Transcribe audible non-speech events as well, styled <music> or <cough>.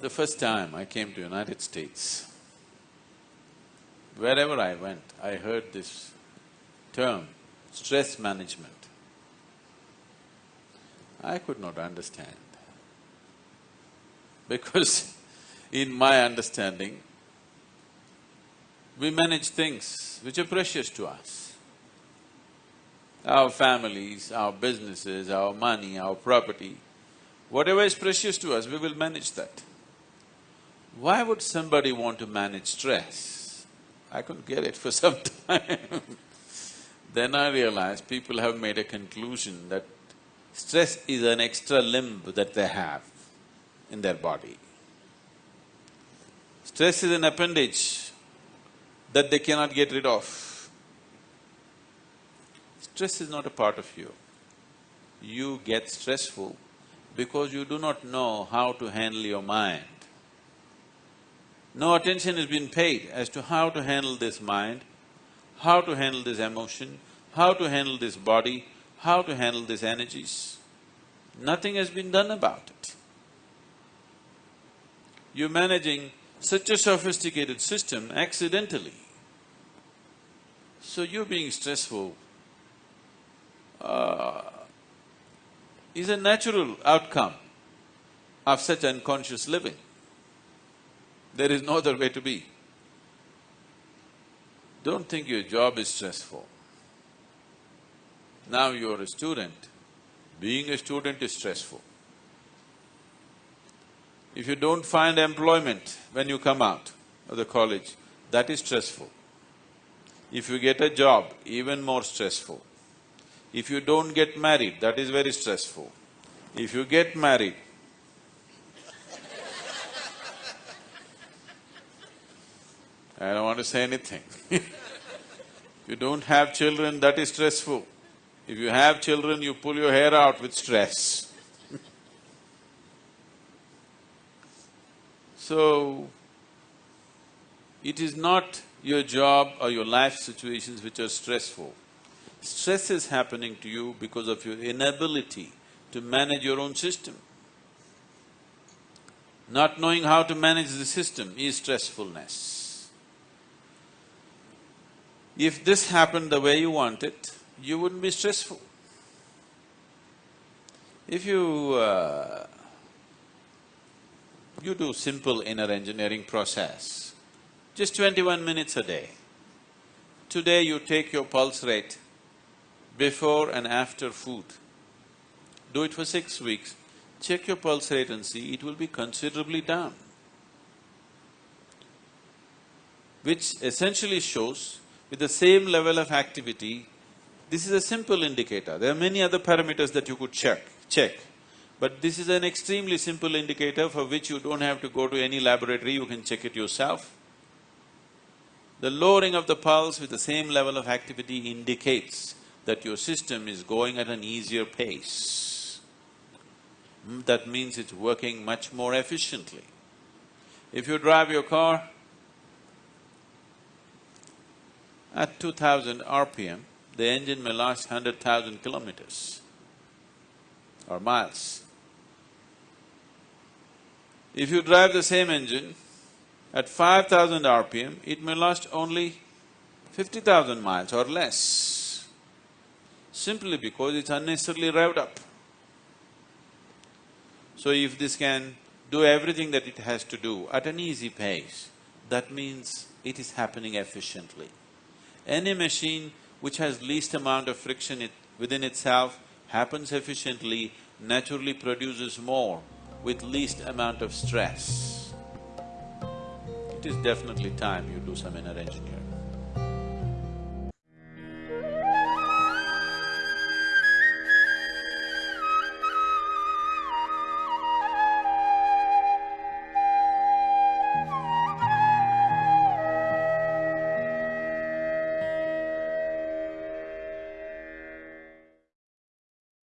The first time I came to United States, wherever I went, I heard this term, stress management. I could not understand <laughs> because in my understanding, we manage things which are precious to us. Our families, our businesses, our money, our property, whatever is precious to us, we will manage that. Why would somebody want to manage stress? I couldn't get it for <laughs> some time. then I realized people have made a conclusion that stress is an extra limb that they have in their body. Stress is an appendage that they cannot get rid of. Stress is not a part of you. You get stressful because you do not know how to handle your mind. No attention has been paid as to how to handle this mind, how to handle this emotion, how to handle this body, how to handle these energies. Nothing has been done about it. You're managing such a sophisticated system accidentally. So you being stressful uh, is a natural outcome of such unconscious living. There is no other way to be. Don't think your job is stressful. Now you're a student, being a student is stressful. If you don't find employment when you come out of the college, that is stressful. If you get a job, even more stressful. If you don't get married, that is very stressful. If you get married, I don't want to say anything <laughs> you don't have children, that is stressful. If you have children, you pull your hair out with stress <laughs> So, it is not your job or your life situations which are stressful. Stress is happening to you because of your inability to manage your own system. Not knowing how to manage the system is stressfulness. If this happened the way you want it, you wouldn't be stressful. If you… Uh, you do simple inner engineering process, just twenty-one minutes a day. Today you take your pulse rate before and after food. Do it for six weeks, check your pulse rate and see, it will be considerably down. Which essentially shows with the same level of activity, this is a simple indicator. There are many other parameters that you could check, check. But this is an extremely simple indicator for which you don't have to go to any laboratory, you can check it yourself. The lowering of the pulse with the same level of activity indicates that your system is going at an easier pace. Hmm, that means it's working much more efficiently. If you drive your car, At two thousand RPM, the engine may last hundred thousand kilometers or miles. If you drive the same engine at five thousand RPM, it may last only fifty thousand miles or less, simply because it's unnecessarily revved up. So if this can do everything that it has to do at an easy pace, that means it is happening efficiently. Any machine which has least amount of friction it, within itself happens efficiently, naturally produces more with least amount of stress. It is definitely time you do some inner engineering.